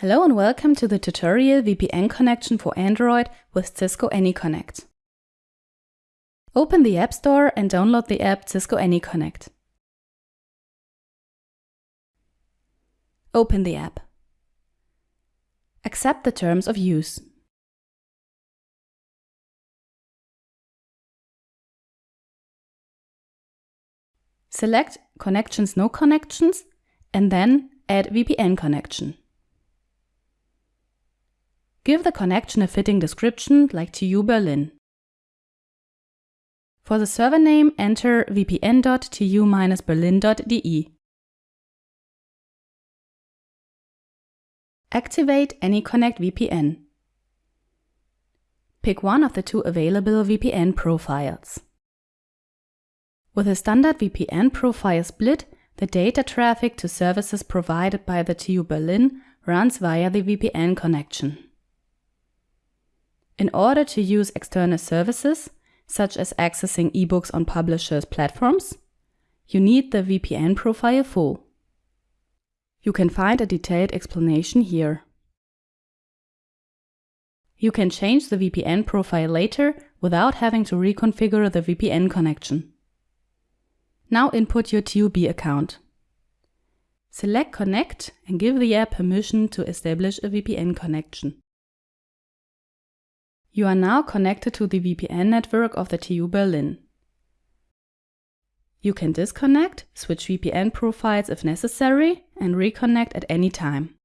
Hello and welcome to the tutorial VPN connection for Android with Cisco AnyConnect. Open the App Store and download the app Cisco AnyConnect. Open the app. Accept the terms of use. Select Connections No Connections and then Add VPN connection. Give the connection a fitting description like TU Berlin. For the server name, enter vpn.tu-berlin.de. Activate AnyConnect VPN. Pick one of the two available VPN profiles. With a standard VPN profile split, the data traffic to services provided by the TU Berlin runs via the VPN connection. In order to use external services, such as accessing ebooks on publishers' platforms, you need the VPN profile full. You can find a detailed explanation here. You can change the VPN profile later without having to reconfigure the VPN connection. Now input your TUB account. Select Connect and give the app permission to establish a VPN connection. You are now connected to the VPN network of the TU Berlin. You can disconnect, switch VPN profiles if necessary, and reconnect at any time.